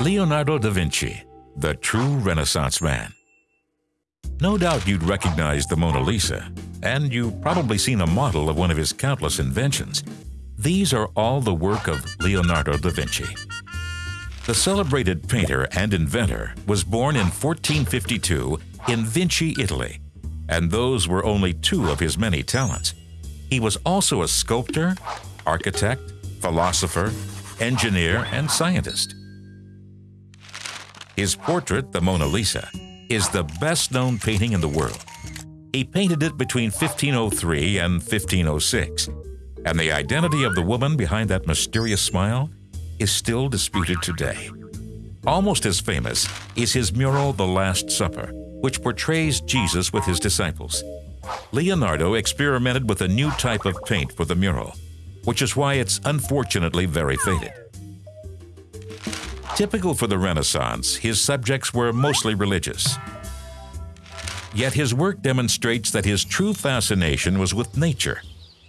Leonardo da Vinci, the true Renaissance man. No doubt you'd recognize the Mona Lisa, and you've probably seen a model of one of his countless inventions. These are all the work of Leonardo da Vinci. The celebrated painter and inventor was born in 1452 in Vinci, Italy, and those were only two of his many talents. He was also a sculptor, architect, philosopher, engineer, and scientist. His portrait, the Mona Lisa, is the best known painting in the world. He painted it between 1503 and 1506, and the identity of the woman behind that mysterious smile is still disputed today. Almost as famous is his mural The Last Supper, which portrays Jesus with his disciples. Leonardo experimented with a new type of paint for the mural, which is why it's unfortunately very faded. Typical for the Renaissance, his subjects were mostly religious. Yet his work demonstrates that his true fascination was with nature,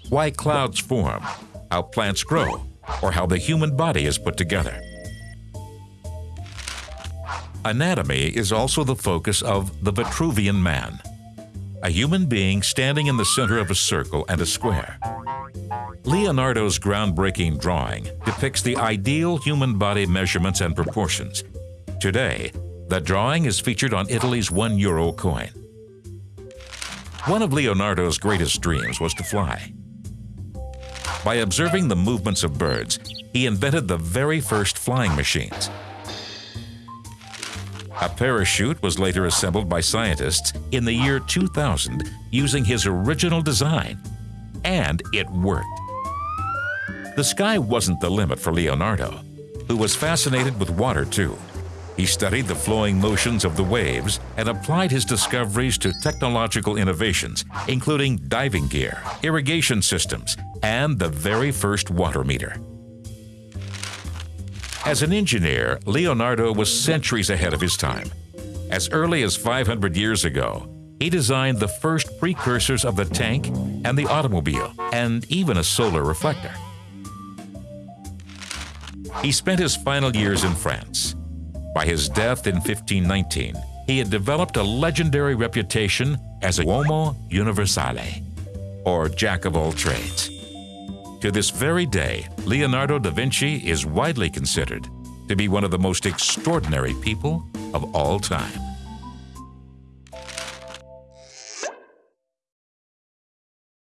why clouds form, how plants grow, or how the human body is put together. Anatomy is also the focus of the Vitruvian Man, a human being standing in the center of a circle and a square. Leonardo's groundbreaking drawing depicts the ideal human body measurements and proportions. Today, the drawing is featured on Italy's one euro coin. One of Leonardo's greatest dreams was to fly. By observing the movements of birds, he invented the very first flying machines. A parachute was later assembled by scientists in the year 2000 using his original design, and it worked. The sky wasn't the limit for Leonardo, who was fascinated with water too. He studied the flowing motions of the waves and applied his discoveries to technological innovations, including diving gear, irrigation systems, and the very first water meter. As an engineer, Leonardo was centuries ahead of his time. As early as 500 years ago, he designed the first precursors of the tank and the automobile, and even a solar reflector. He spent his final years in France. By his death in 1519, he had developed a legendary reputation as a uomo universale, or jack of all trades. To this very day, Leonardo da Vinci is widely considered to be one of the most extraordinary people of all time.